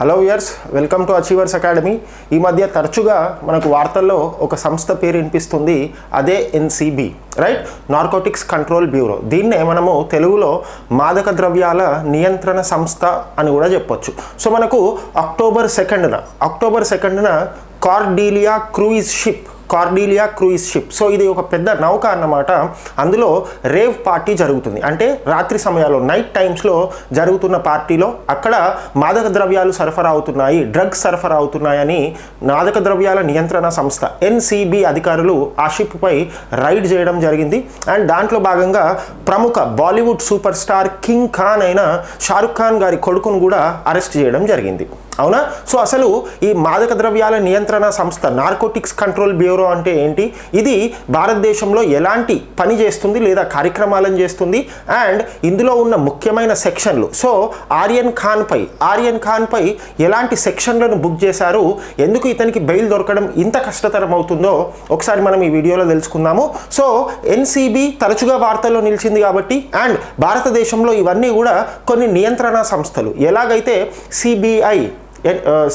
Hello years welcome to Achievers Academy ఈ మధ్య తరచుగా మనకు వార్తల్లో ఒక సంస్థ పేరు వినిపిస్తుంది అదే NCB right narcotics control bureau దీన్నే మనము తెలుగులో మాదక ద్రవ్యాల నియంత్రణ సంస్థ అని కూడా చెప్పొచ్చు. సో మనకు అక్టోబర్ సెకండ్న October సెకండ్న Cordelia cruise ship Cordelia cruise ship. So ఇది ఒక పెద్ద నౌక అన్నమాట. అందులో రేవ్ పార్టీ జరుగుతుంది. అంటే రాత్రి సమయాల్లో నైట్ టైమ్స్లో జరుగుతున్న పార్టీలో అక్కడ మాదక ద్రవ్యాలు సరఫరా అవుతున్నాయి డ్రగ్స్ సరఫరా అవుతున్నాయని మాదక ద్రవ్యాల నియంత్రణ సంస్థ ఎన్సిబి అధికారులు ఆ షిప్పై రైడ్ చేయడం జరిగింది. అండ్ దాంట్లో భాగంగా ప్రముఖ Bollywood super star king Khan అయిన షారుఖ్ ఖాన్ గారి కొడుకును కూడా అరెస్ట్ చేయడం జరిగింది. అవునా? సో అసలు ఈ మాదక ద్రవ్యాల నియంత్రణ సంస్థ నార్కోటిక్స్ కంట్రోల్ బ్యూరో అంటే ఏంటి? ఇది భారతదేశంలో ఎలాంటి పని చేస్తుంది లేదా కార్యక్రమాలను చేస్తుంది? అండ్ ఇందులో ఉన్న ముఖ్యమైన సెక్షన్లు. సో ఆర్యన్ ఖాన్పై ఆర్యన్ ఖాన్పై ఎలాంటి సెక్షన్లను బుక్ చేశారు? ఎందుకు ఇతనికి బెయిల్ దొరకడం ఇంత కష్టతరం అవుతుందో ఒకసారి మనం ఈ వీడియోలో తెలుసుకుందాము. సో ఎన్సీబీ తరచుగా వార్తల్లో నిలిచింది కాబట్టి అండ్ భారతదేశంలో ఇవన్నీ కూడా కొన్ని నియంత్రణ సంస్థలు. ఎలాగైతే CBI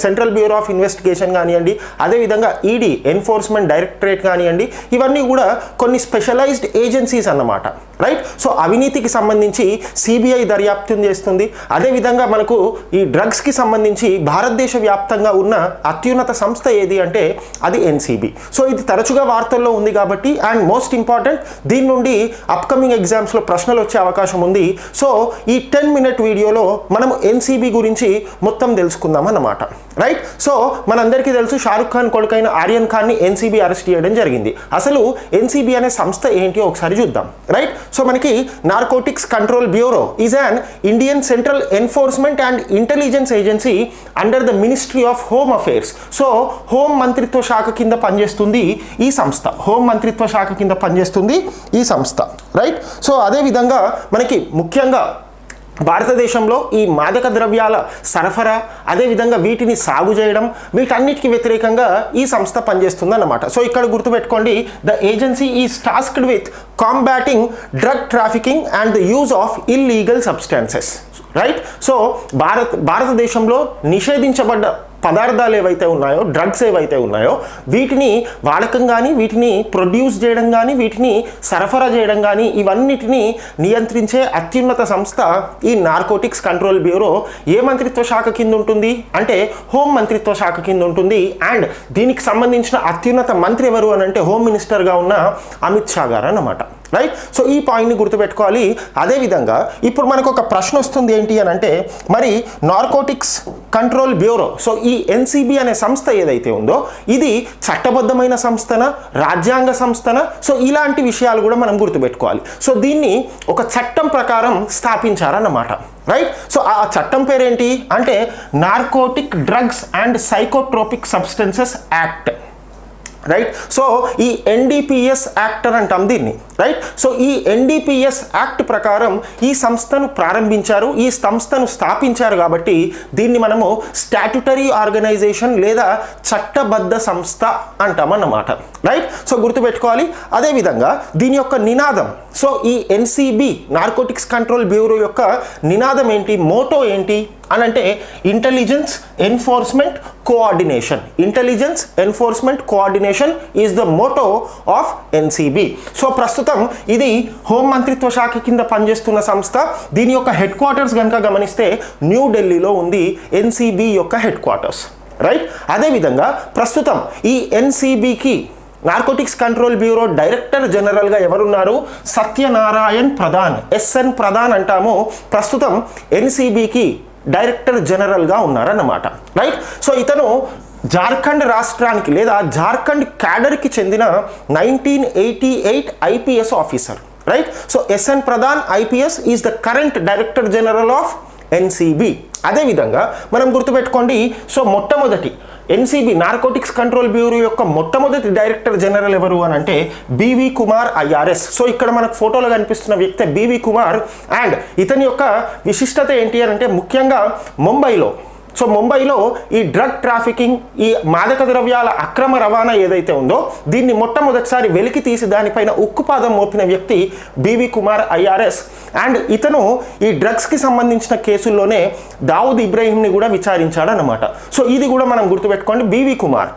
central bureau of investigation కానివ్వండి అదేవిధంగా ఈడీ ఎన్ఫోర్స్మెంట్ డైరెక్టరేట్ కానివ్వండి ఇవన్నీ కూడా కొన్ని స్పెషలైజ్డ్ ఏజెన్సీస్ అన్నమాట. రైట్ సో అవినీతికి సంబంధించి సిబిఐ దర్యాప్తు చేస్తుంది. అదేవిధంగా మనకు ఈ డ్రగ్స్కి సంబంధించి భారతదేశ వ్యాప్తంగా ఉన్న అత్యున్నత సంస్థ ఏది అంటే అది ఎన్సిబి సో ఇది తరచుగా వార్తల్లో ఉంది కాబట్టి అండ్ మోస్ట్ ఇంపార్టెంట్ దీని నుండి అప్కమింగ్ ఎగ్జామ్స్లో ప్రశ్నలు వచ్చే అవకాశం ఉంది. సో ఈ టెన్ మినిట్ వీడియోలో మనం ఎన్సిబి గురించి మొత్తం తెలుసుకుందాం. అన్నమాట. రైట్ సో మనందరికీ తెలుసు షారుఖ్ ఖాన్ కొడుకైన ఆర్యన్ ఖాన్ని ఎన్సీబీ అరెస్ట్ చేయడం జరిగింది. అసలు ఎన్సీబీ అనే సంస్థ ఏంటి ఒకసారి చూద్దాం. రైట్ సో మనకి narcotics control bureau is an Indian central enforcement and intelligence agency under the ministry of home affairs so home మంత్రిత్వ శాఖ కింద పనిచేస్తుంది ఈ సంస్థ. హోం మంత్రిత్వ శాఖ కింద పనిచేస్తుంది ఈ సంస్థ. రైట్ సో అదేవిధంగా మనకి ముఖ్యంగా భారతదేశంలో ఈ మాదక ద్రవ్యాల సరఫరా అదేవిధంగా వీటిని సాగు చేయడం వీటన్నిటికి వ్యతిరేకంగా ఈ సంస్థ పనిచేస్తుందన్నమాట. సో ఇక్కడ గుర్తుపెట్టుకోండి the agency is tasked with combating drug trafficking and the use of illegal substances right so Bharat భారతదేశంలో నిషేధించబడ్డ పదార్థాలు ఏవైతే ఉన్నాయో డ్రగ్స్ ఏవైతే ఉన్నాయో వీటిని వాడకం కానీ వీటిని ప్రొడ్యూస్ చేయడం కానీ వీటిని సరఫరా చేయడం కానీ ఇవన్నిటిని నియంత్రించే అత్యున్నత సంస్థ ఈ నార్కోటిక్స్ కంట్రోల్ బ్యూరో ఏ మంత్రిత్వ శాఖ కింద ఉంటుంది? అంటే హోం మంత్రిత్వ శాఖ కింద ఉంటుంది. అండ్ దీనికి సంబంధించిన అత్యున్నత మంత్రి ఎవరు అని అంటే హోమ్ మినిస్టర్గా ఉన్న అమిత్ షా గారు అన్నమాట. రైట్ సో ఈ పాయింట్ని గుర్తుపెట్టుకోవాలి. అదేవిధంగా ఇప్పుడు మనకు ఒక ప్రశ్న వస్తుంది ఏంటి అని అంటే మరి నార్కోటిక్స్ కంట్రోల్ బ్యూరో సో ఈ ఎన్సిబి అనే సంస్థ ఏదైతే ఉందో ఇది చట్టబద్ధమైన సంస్థన రాజ్యాంగ సంస్థన? సో ఇలాంటి విషయాలు కూడా మనం గుర్తుపెట్టుకోవాలి. సో దీన్ని ఒక చట్టం ప్రకారం స్థాపించారన్నమాట. రైట్ సో ఆ చట్టం పేరేంటి? అంటే narcotic drugs and psychotropic substances act right so ఈ ఎన్డీపీఎస్ యాక్ట్ అని అంటాం దీన్ని. రైట్ సో ఈ ఎన్డీపీఎస్ యాక్ట్ ప్రకారం ఈ సంస్థను ప్రారంభించారు ఈ సంస్థను స్థాపించారు కాబట్టి దీన్ని మనము స్టాట్యుటరీ ఆర్గనైజేషన్ లేదా చట్టబద్ధ సంస్థ అంటామన్నమాట. రైట్ సో గుర్తుపెట్టుకోవాలి. అదేవిధంగా దీని యొక్క నినాదం. సో ఈ ఎన్సిబి నార్కోటిక్స్ కంట్రోల్ బ్యూరో యొక్క నినాదం ఏంటి? మోటో ఏంటి? అని అంటే intelligence enforcement coordination intelligence enforcement coordination is the motto of NCB so ప్రస్తుతం ఇది హోం మంత్రిత్వ శాఖ కింద పనిచేస్తున్న సంస్థ. దీని యొక్క హెడ్ క్వార్టర్స్ కనుక గమనిస్తే న్యూఢిల్లీలో ఉంది ఎన్సిబి యొక్క హెడ్ క్వార్టర్స్ రైట్ అదేవిధంగా ప్రస్తుతం ఈ ఎన్సీబీకి నార్కోటిక్స్ కంట్రోల్ బ్యూరో డైరెక్టర్ జనరల్గా ఎవరున్నారు? సత్యనారాయణ్ ప్రధాన్ ఎస్ఎన్ ప్రధాన్ అంటాము. ప్రస్తుతం ఎన్సీబీకి డైరెక్టర్ జనరల్గా ఉన్నారన్నమాట. రైట్? సో ఇతను జార్ఖండ్ రాష్ట్రానికి లేదా జార్ఖండ్ క్యాడర్కి చెందిన nineteen eighty eight IPS officer. Right? So SN Pradhan IPS is the current director general of NCB. అదేవిధంగా మనం గుర్తుపెట్టుకోండి సో మొట్టమొదటి ఎన్సీబీ నార్కోటిక్స్ కంట్రోల్ బ్యూరో యొక్క మొట్టమొదటి డైరెక్టర్ జనరల్ ఎవరు అని అంటే బీవీ కుమార్ ఐఆర్ఎస్ సో ఇక్కడ మనకు ఫోటోలో కనిపిస్తున్న వ్యక్తి బీవీ కుమార్ అండ్ ఇతని యొక్క విశిష్టత ఏంటి అని అంటే ముఖ్యంగా ముంబైలో సో ముంబైలో ఈ డ్రగ్ ట్రాఫికింగ్ ఈ మాదక ద్రవ్యాల అక్రమ రవాణా ఏదైతే ఉందో దీన్ని మొట్టమొదటిసారి వెలికి తీసి దానిపైన ఉక్కుపాదం మోపిన వ్యక్తి బీవీ కుమార్ ఐఆర్ఎస్. అండ్ ఇతను ఈ డ్రగ్స్కి సంబంధించిన కేసుల్లోనే దావుద్ ఇబ్రాహీంని కూడా విచారించాడనమాట సో ఇది కూడా మనం గుర్తుపెట్టుకోండి బీవీ కుమార్.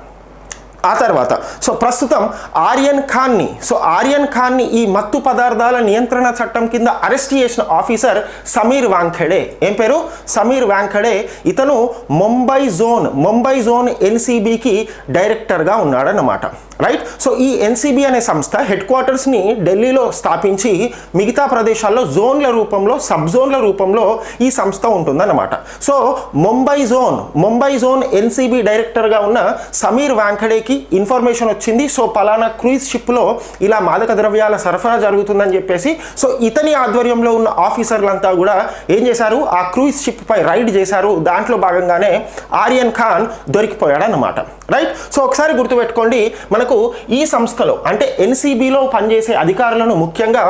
ఆ తర్వాత. సో ప్రస్తుతం ఆర్యన్ ఖాన్ని సో ఆర్యన్ ఖాన్ని ఈ మత్తు పదార్థాల నియంత్రణ చట్టం కింద అరెస్ట్ చేసిన ఆఫీసర్ సమీర్ వాంఖడే. ఏం పేరు? సమీర్ వాంఖడే. ఇతను ముంబై జోన్ ముంబై జోన్ ఎన్సీబీకి డైరెక్టర్గా ఉన్నాడన్నమాట. రైట్? సో ఈ ఎన్సీబీ అనే సంస్థ హెడ్ క్వార్టర్స్ని ఢిల్లీలో స్థాపించి మిగతా ప్రదేశాల్లో జోన్ల రూపంలో సబ్ జోన్ల రూపంలో ఈ సంస్థ ఉంటుందన్నమాట. So Mumbai zone Mumbai zone NCB డైరెక్టర్గా ఉన్న సమీర్ వాంఖడేకి ఇన్ఫర్మేషన్ వచ్చింది. సో పలానా క్రూయిజ్ షిప్లో ఇలా మాదక ద్రవ్యాల సరఫరా జరుగుతుందని చెప్పేసి సో ఇతని ఆధ్వర్యంలో ఉన్న ఆఫీసర్లంతా కూడా ఏం చేశారు? ఆ క్రూయిజ్ షిప్ పై రైడ్ చేశారు. దాంట్లో భాగంగానే ఆర్యన్ ఖాన్ దొరికిపోయాడు అన్నమాట రైట్? సో ఒకసారి గుర్తుపెట్టుకోండి మనకు ఈ సంస్థలో అంటే ఎన్సీబీలో పనిచేసే అధికారులను ముఖ్యంగా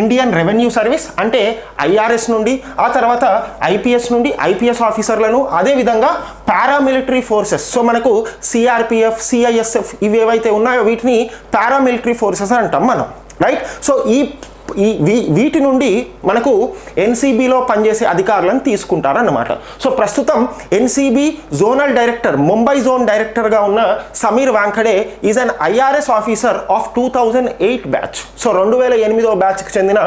ఇండియన్ రెవెన్యూ సర్వీస్ అంటే ఐఆర్ఎస్ నుండి ఆ తర్వాత ఐపీఎస్ నుండి ఐపీఎస్ ఆఫీసర్లను అదేవిధంగా పారామిలిటరీ ఫోర్సెస్ సో మనకు సిఆర్పిఎఫ్ సిఐఎస్ఎఫ్ ఇవి ఏవైతే ఉన్నాయో వీటిని పారామిలిటరీ ఫోర్సెస్ అంటాం మనం రైట్ సో ఈ ఈ వీ- వీటి నుండి మనకు ఎన్సీబీలో పనిచేసే అధికారులను తీసుకుంటారన్నమాట. సో ప్రస్తుతం NCB zonal director Mumbai zone డైరెక్టర్గా ఉన్న Sameer Wankhede is an IRS officer of two thousand eight batch so రెండు వేల ఎనిమిదో బ్యాచ్కి చెందిన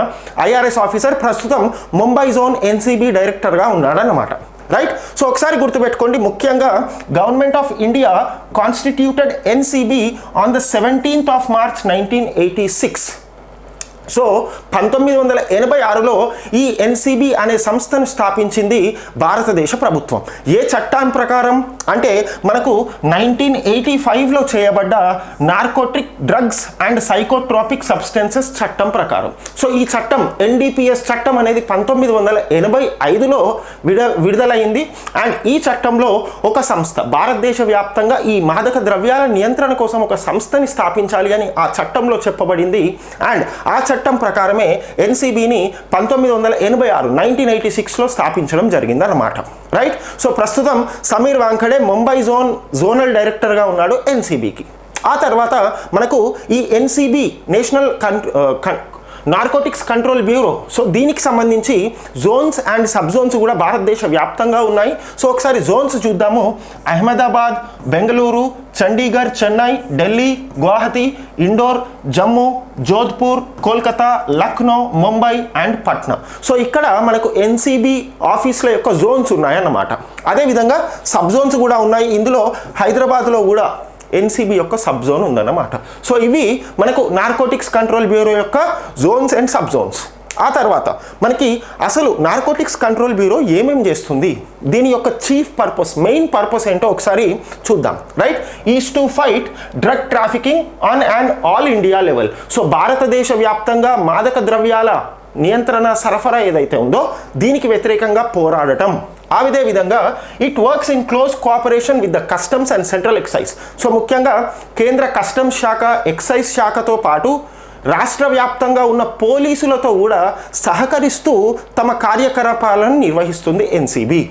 ఐఆర్ఎస్ ఆఫీసర్ ప్రస్తుతం ముంబై జోన్ ఎన్సీబీ డైరెక్టర్గా ఉన్నాడన్నమాట. రైట్ సో ఒకసారి గుర్తుపెట్టుకోండి. ముఖ్యంగా government of India constituted NCB on the seventeenth of March nineteen eighty six so పంతొమ్మిది వందల ఎనభై ఆరులో ఈ ఎన్సిబి అనే సంస్థను స్థాపించింది భారతదేశ ప్రభుత్వం. ఏ చట్టం ప్రకారం? అంటే మనకు నైన్టీన్ ఎయిటీ ఫైవ్లో చేయబడ్డ narcotic drugs and psychotropic substances చట్టం ప్రకారం. సో ఈ చట్టం ఎన్డిపిఎస్ చట్టం అనేది పంతొమ్మిది వందల ఎనభై ఐదులో విడ విడుదలైంది. అండ్ ఈ చట్టంలో ఒక సంస్థ భారతదేశ వ్యాప్తంగా ఈ మాదక ద్రవ్యాల నియంత్రణ కోసం ఒక సంస్థని స్థాపించాలి అని ఆ చట్టంలో చెప్పబడింది. అండ్ ఆ చట్టం ప్రకారమే ఎన్సీబీని పంతొమ్మిది వందల ఎనభై ఆరు నైన్టీన్ ఎయిటీ సిక్స్లో స్థాపించడం జరిగిందన్నమాట. రైట్ సో ప్రస్తుతం సమీర్ వాంఖడే ముంబై జోన్ జోనల్ డైరెక్టర్గా ఉన్నాడు ఎన్సీబీకి. ఆ తర్వాత మనకు ఈ ఎన్సీబీ నేషనల్ కన్ నార్కోటిక్స్ కంట్రోల్ బ్యూరో సో దీనికి సంబంధించి జోన్స్ అండ్ సబ్ జోన్స్ కూడా భారతదేశ వ్యాప్తంగా ఉన్నాయి. సో ఒకసారి జోన్స్ చూద్దాము. అహ్మదాబాద్ బెంగళూరు చండీగఢ్ చెన్నై ఢిల్లీ గువాహతి ఇండోర్ జమ్మూ జోధ్పూర్ కోల్కతా లక్నో ముంబై అండ్ పట్నా. సో ఇక్కడ మనకు ఎన్సీబీ ఆఫీసుల యొక్క జోన్స్ ఉన్నాయన్నమాట. అదేవిధంగా సబ్ జోన్స్ కూడా ఉన్నాయి. ఇందులో హైదరాబాద్లో కూడా ఎన్సీబీ యొక్క సబ్ జోన్ ఉందన్నమాట. సో ఇవి మనకు నార్కోటిక్స్ కంట్రోల్ బ్యూరో యొక్క జోన్స్ అండ్ సబ్ జోన్స్ ఆ తర్వాత మనకి అసలు నార్కోటిక్స్ కంట్రోల్ బ్యూరో ఏమేం చేస్తుంది? దీని యొక్క చీఫ్ పర్పస్ మెయిన్ పర్పస్ ఏంటో ఒకసారి చూద్దాం. Right is to fight drug trafficking on and all India level so భారతదేశ వ్యాప్తంగా మాదక ద్రవ్యాల నియంత్రణ సరఫరా ఏదైతే ఉందో దీనికి వ్యతిరేకంగా పోరాడటం. ఆ విధే విధంగా it works in close cooperation with the customs and central excise so ముఖ్యంగా కేంద్ర కస్టమ్స్ శాఖ ఎక్సైజ్ శాఖతో పాటు రాష్ట్ర వ్యాప్తంగా ఉన్న పోలీసులతో కూడా సహకరిస్తూ తమ కార్యకలాపాలను నిర్వహిస్తుంది ఎన్సీబీ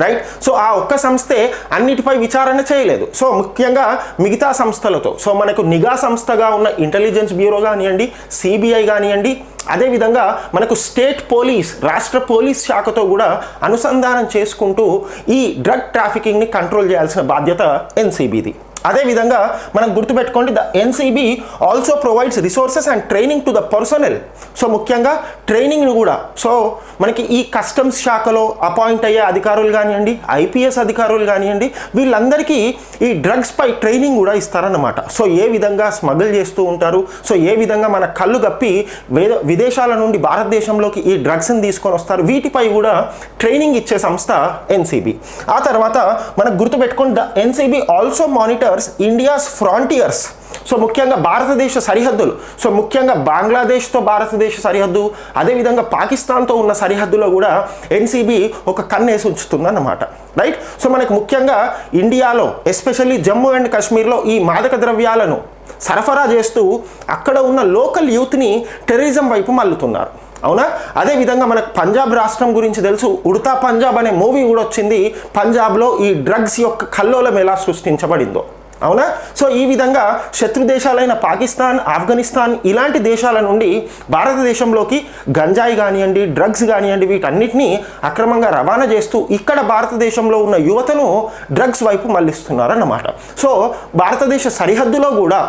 రైట్ సో ఆ ఒక్క సంస్థే అన్నిటిపై విచారణ చేయలేదు. సో ముఖ్యంగా మిగతా సంస్థలతో. సో మనకు నిఘా సంస్థగా ఉన్న ఇంటెలిజెన్స్ బ్యూరో కానివ్వండి సిబిఐ కానివ్వండి అదేవిధంగా మనకు స్టేట్ పోలీస్ రాష్ట్ర పోలీస్ శాఖతో కూడా అనుసంధానం చేసుకుంటూ ఈ డ్రగ్ ట్రాఫికింగ్ని కంట్రోల్ చేయాల్సిన బాధ్యత ఎన్సీబీది అదేవిధంగా మనం గుర్తుపెట్టుకోండి the NCB also provides resources and training to the personnel so ముఖ్యంగా ట్రైనింగ్ను కూడా. సో మనకి ఈ కస్టమ్స్ శాఖలో అపాయింట్ అయ్యే అధికారులు కానివ్వండి ఐపీఎస్ అధికారులు కానివ్వండి వీళ్ళందరికీ ఈ డ్రగ్స్పై ట్రైనింగ్ కూడా ఇస్తారన్నమాట. సో ఏ విధంగా స్మగుల్ చేస్తూ ఉంటారు? సో ఏ విధంగా మన కళ్ళు గప్పి విదేశాల నుండి భారతదేశంలోకి ఈ డ్రగ్స్ని తీసుకొని వస్తారు? వీటిపై కూడా ట్రైనింగ్ ఇచ్చే సంస్థ ఎన్సీబీ. ఆ తర్వాత మనకు గుర్తుపెట్టుకోండి the NCB also monitors India's frontiers so ముఖ్యంగా భారతదేశ సరిహద్దులు. సో ముఖ్యంగా బంగ్లాదేశ్తో భారతదేశ సరిహద్దు అదేవిధంగా పాకిస్తాన్తో ఉన్న సరిహద్దులో కూడా ఎన్సీబీ ఒక కన్నేసి ఉంచుతుందన్నమాట. రైట్ సో మనకు ముఖ్యంగా ఇండియాలో ఎస్పెషల్లీ జమ్మూ అండ్ కాశ్మీర్లో ఈ మాదక ద్రవ్యాలను సరఫరా చేస్తూ అక్కడ ఉన్న లోకల్ యూత్ని టెర్రరిజం వైపు మల్లుతున్నారు అవునా? అదేవిధంగా మనకు పంజాబ్ రాష్ట్రం గురించి తెలుసు. ఉడతా పంజాబ్ అనే మూవీ కూడా వచ్చింది. పంజాబ్లో ఈ డ్రగ్స్ యొక్క కల్లోలం ఎలా సృష్టించబడిందో. అవునా? సో ఈ విధంగా శత్రు దేశాలైన పాకిస్తాన్ ఆఫ్ఘనిస్తాన్ ఇలాంటి దేశాల నుండి భారతదేశంలోకి గంజాయి కానివ్వండి డ్రగ్స్ కానివ్వండి వీటన్నిటినీ అక్రమంగా రవాణా చేస్తూ ఇక్కడ భారతదేశంలో ఉన్న యువతను డ్రగ్స్ వైపు మళ్ళిస్తున్నారన్నమాట. సో భారతదేశ సరిహద్దులో కూడా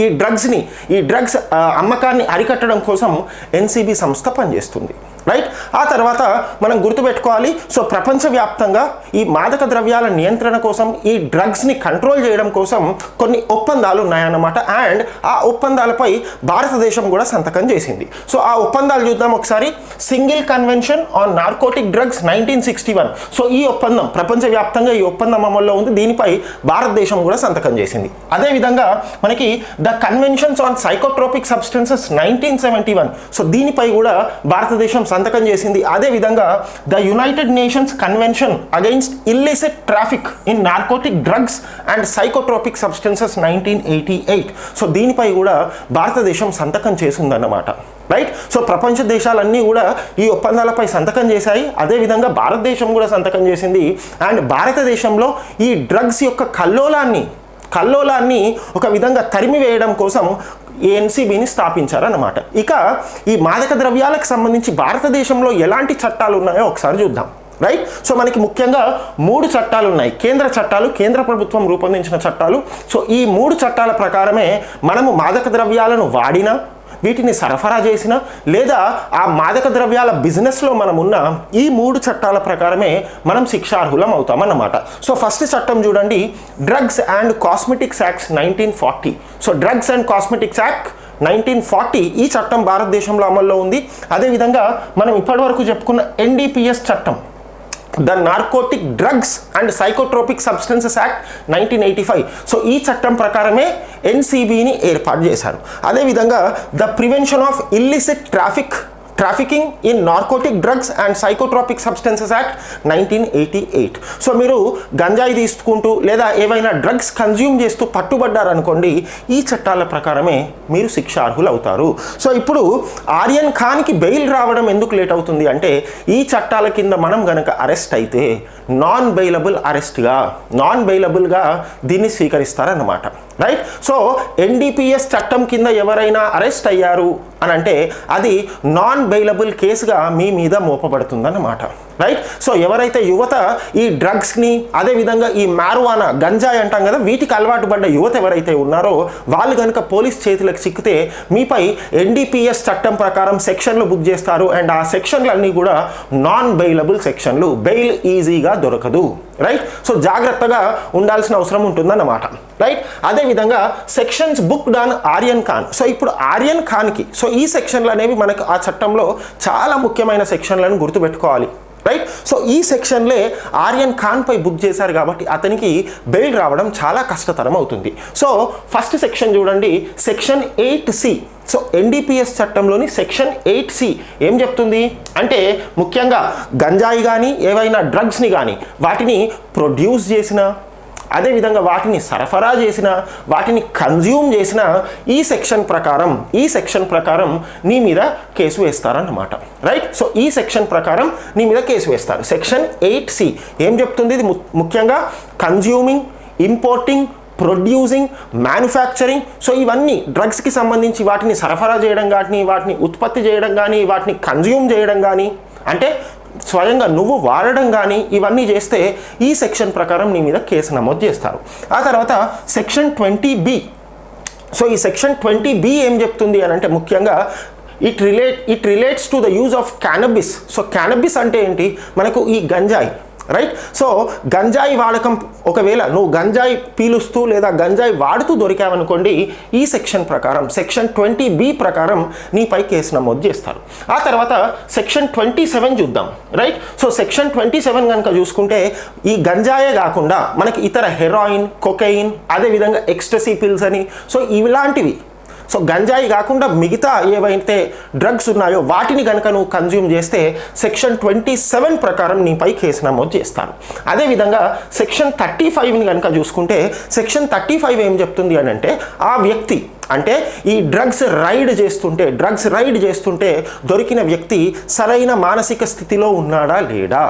ఈ డ్రగ్స్ని ఈ డ్రగ్స్ అమ్మకాన్ని అరికట్టడం కోసం ఎన్సీబీ సంస్థ పనిచేస్తుంది. రైట్ ఆ తర్వాత మనం గుర్తుపెట్టుకోవాలి. సో ప్రపంచవ్యాప్తంగా ఈ మాదక ద్రవ్యాల నియంత్రణ కోసం ఈ డ్రగ్స్ని కంట్రోల్ చేయడం కోసం కొన్ని ఒప్పందాలు ఉన్నాయన్నమాట. అండ్ ఆ ఒప్పందాలపై భారతదేశం కూడా సంతకం చేసింది. సో ఆ ఒప్పందాలు చూద్దాం ఒకసారి. Single convention on narcotic drugs nineteen sixty one. So ఈ ఒప్పందం ప్రపంచవ్యాప్తంగా ఈ ఒప్పందం అమల్లో ఉంది. దీనిపై భారతదేశం కూడా సంతకం చేసింది. అదేవిధంగా మనకి the conventions on psychotropic substances nineteen seventy one. So దీనిపై కూడా భారతదేశం సంతకం చేసింది. అదేవిధంగా the United Nations convention against illicit traffic in narcotic drugs and psychotropic substances nineteen eighty eight. So దీనిపై కూడా భారతదేశం సంతకం చేసిందన్నమాట. రైట్? సో ప్రపంచ దేశాలన్నీ కూడా ఈ ఒప్పందాలపై సంతకం చేశాయి. అదేవిధంగా భారతదేశం కూడా సంతకం చేసింది. అండ్ భారతదేశంలో ఈ డ్రగ్స్ యొక్క కల్లోలాన్ని కల్లోలాన్ని ఒక విధంగా తరిమివేయడం కోసం ఎన్సీబీని స్థాపించారన్నమాట. ఇక ఈ మాదక ద్రవ్యాలకు సంబంధించి భారతదేశంలో ఎలాంటి చట్టాలు ఉన్నాయో ఒకసారి చూద్దాం. రైట్? సో మనకి ముఖ్యంగా మూడు చట్టాలు ఉన్నాయి. కేంద్ర చట్టాలు కేంద్ర ప్రభుత్వం రూపొందించిన చట్టాలు. సో ఈ మూడు చట్టాల ప్రకారమే మనము మాదక ద్రవ్యాలను వాడినా వీటిని సరఫరా చేసిన లేదా ఆ మాదక ద్రవ్యాల బిజినెస్లో మనం ఉన్న ఈ మూడు చట్టాల ప్రకారమే మనం శిక్షార్హులం అవుతామన్నమాట. సో ఫస్ట్ చట్టం చూడండి. Drugs and cosmetics acts nineteen forty. So drugs and cosmetics act nineteen forty ఈ చట్టం భారతదేశంలో అమల్లో ఉంది. అదేవిధంగా మనం ఇప్పటివరకు చెప్పుకున్న ఎన్డీపీఎస్ చట్టం. The narcotic drugs and psychotropic substances act nineteen eighty five so ఈ చట్టం ప్రకారమే ఎన్సీబీని ఏర్పాటు చేశారు. అదేవిధంగా the prevention of illicit traffic trafficking in narcotic drugs and psychotropic substances act nineteen eighty eight so మీరు గంజాయి తీసుకుంటూ లేదా ఏవైనా డ్రగ్స్ కన్జ్యూమ్ చేస్తూ పట్టుబడ్డారనుకోండి ఈ చట్టాల ప్రకారమే మీరు శిక్ష అవుతారు సో ఇప్పుడు ఆర్యన్ ఖాన్కి బెయిల్ రావడం ఎందుకు లేట్ అవుతుంది అంటే ఈ చట్టాల కింద మనం గనక అరెస్ట్ అయితే నాన్ బెయిలబుల్ అరెస్ట్గా నాన్ బెయిలబుల్గా దీన్ని స్వీకరిస్తారన్నమాట. రైట్ సో ఎన్డీపీఎస్ చట్టం కింద ఎవరైనా అరెస్ట్ అయ్యారు అని అంటే అది నాన్ బెయిలబుల్ కేసుగా మీ మీద మోపబడుతుందన్నమాట. రైట్ సో ఎవరైతే యువత ఈ డ్రగ్స్ని అదేవిధంగా ఈ మ్యారువానా గంజాయి అంటాం కదా వీటికి అలవాటు పడ్డ యువత ఎవరైతే ఉన్నారో వాళ్ళు కనుక పోలీస్ చేతులకు చిక్కితే మీపై ఎన్డీపీఎస్ చట్టం ప్రకారం సెక్షన్లు బుక్ చేస్తారు. అండ్ ఆ సెక్షన్లు అన్నీ కూడా నాన్ బెయిలబుల్ సెక్షన్లు బెయిల్ ఈజీగా దొరకదు. రైట్ సో జాగ్రత్తగా ఉండాల్సిన అవసరం ఉంటుందన్నమాట. రైట్ అదేవిధంగా sections book on Aryan Khan so ఇప్పుడు ఆర్యన్ ఖాన్కి సో ఈ సెక్షన్లు అనేవి మనకు ఆ చట్టంలో చాలా ముఖ్యమైన సెక్షన్లను గుర్తుపెట్టుకోవాలి. రైట్ సో ఈ సెక్షన్లే ఆర్యన్ ఖాన్ పై బుక్ చేశారు కాబట్టి అతనికి బెయిల్ రావడం చాలా కష్టతరం అవుతుంది. సో ఫస్ట్ సెక్షన్ చూడండి. Section eight C so NDPS చట్టంలోని సెక్షన్ ఎయిట్ సి ఏం చెప్తుంది? అంటే ముఖ్యంగా గంజాయి కానీ ఏవైనా డ్రగ్స్ని కానీ వాటిని ప్రొడ్యూస్ చేసిన అదేవిధంగా వాటిని సరఫరా చేసిన వాటిని కన్జ్యూమ్ చేసిన ఈ సెక్షన్ ప్రకారం ఈ సెక్షన్ ప్రకారం నీ మీద కేసు వేస్తారన్నమాట. రైట్ సో ఈ సెక్షన్ ప్రకారం నీ మీద కేసు వేస్తారు. సెక్షన్ ఎయిట్ సి ఏం చెప్తుంది? ఇది ముఖ్యంగా consuming importing producing manufacturing so ఇవన్నీ డ్రగ్స్కి సంబంధించి వాటిని సరఫరా చేయడం కానీ వాటిని ఉత్పత్తి చేయడం కానీ వాటిని కన్జ్యూమ్ చేయడం కానీ అంటే స్వయంగా నువ్వు వాడడం కానీ ఇవన్నీ చేస్తే ఈ సెక్షన్ ప్రకారం నీ మీద కేసు నమోదు చేస్తారు. ఆ తర్వాత సెక్షన్ ట్వంటీ బి. సో ఈ సెక్షన్ ట్వంటీ బి ఏం చెప్తుంది అని అంటే ముఖ్యంగా it relate it relates to the use of cannabis. So cannabis అంటే ఏంటి? మనకు ఈ గంజాయి రైట్ సో గంజాయి వాడకం ఒకవేళ నువ్వు గంజాయి పీలుస్తూ లేదా గంజాయి వాడుతూ దొరికావనుకోండి ఈ సెక్షన్ ప్రకారం సెక్షన్ ట్వంటీ బి ప్రకారం నీపై కేసు నమోదు చేస్తారు. ఆ తర్వాత సెక్షన్ ట్వంటీ సెవెన్ చూద్దాం. Right so section twenty seven కనుక చూసుకుంటే ఈ గంజాయే కాకుండా మనకి ఇతర హెరాయిన్ కొకెయిన్ అదేవిధంగా ఎక్స్టసీ పిల్స్ అని సో ఇలాంటివి సో గంజాయి కాకుండా మిగతా ఏవైతే డ్రగ్స్ ఉన్నాయో వాటిని కనుక నువ్వు కన్జ్యూమ్ చేస్తే సెక్షన్ ట్వంటీ సెవెన్ ప్రకారం నీపై కేసు నమోదు చేస్తాను. అదేవిధంగా సెక్షన్ థర్టీ ఫైవ్ని కనుక చూసుకుంటే సెక్షన్ థర్టీ ఫైవ్ ఏం చెప్తుంది అని అంటే ఆ వ్యక్తి అంటే ఈ డ్రగ్స్ రైడ్ చేస్తుంటే డ్రగ్స్ రైడ్ చేస్తుంటే దొరికిన వ్యక్తి సరైన మానసిక స్థితిలో ఉన్నాడా లేడా?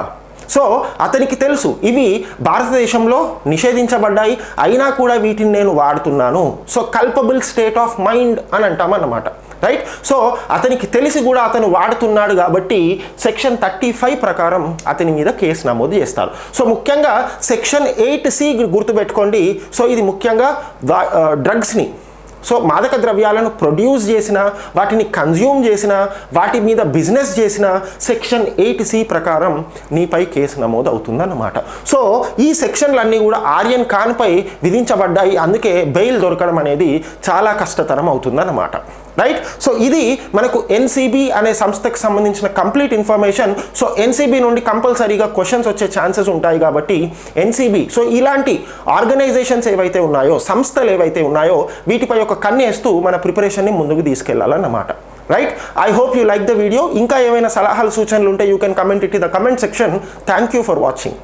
సో అతనికి తెలుసు ఇవి భారతదేశంలో నిషేధించబడ్డాయి అయినా కూడా వీటిని నేను వాడుతున్నాను. So culpable state of mind అని అంటామన్నమాట రైట్ సో అతనికి తెలిసి కూడా అతను వాడుతున్నాడు కాబట్టి సెక్షన్ థర్టీ ఫైవ్ ప్రకారం అతని మీద కేసు నమోదు చేస్తారు. సో ముఖ్యంగా సెక్షన్ ఎయిట్ సి గుర్తుపెట్టుకోండి. సో ఇది ముఖ్యంగా డ్రగ్స్ని సో మాదక ద్రవ్యాలను ప్రొడ్యూస్ చేసిన వాటిని కన్జ్యూమ్ చేసిన వాటి మీద బిజినెస్ చేసిన సెక్షన్ ఎయిట్ సి ప్రకారం నీపై కేసు నమోదు అవుతుందన్నమాట సో ఈ సెక్షన్లన్నీ కూడా ఆర్యన్ ఖాన్పై విధించబడ్డాయి. అందుకే బెయిల్ దొరకడం అనేది చాలా కష్టతరం అవుతుందన్నమాట. రైట్ సో ఇది మనకు ఎన్సీబీ అనే సంస్థకు సంబంధించిన కంప్లీట్ ఇన్ఫర్మేషన్ సో ఎన్సీబీ నుండి కంపల్సరీగా క్వశ్చన్స్ వచ్చే ఛాన్సెస్ ఉంటాయి కాబట్టి ఎన్సీబీ సో ఇలాంటి ఆర్గనైజేషన్స్ ఏవైతే ఉన్నాయో సంస్థలు ఏవైతే ఉన్నాయో వీటిపై ఒక కన్నేస్తూ మన ప్రిపరేషన్ని ముందుకు తీసుకెళ్ళాలన్నమాట. Right I hope you like the video ఇంకా ఏమైనా సలహాలు సూచనలు ఉంటే you can comment it in the comment section thank you for watching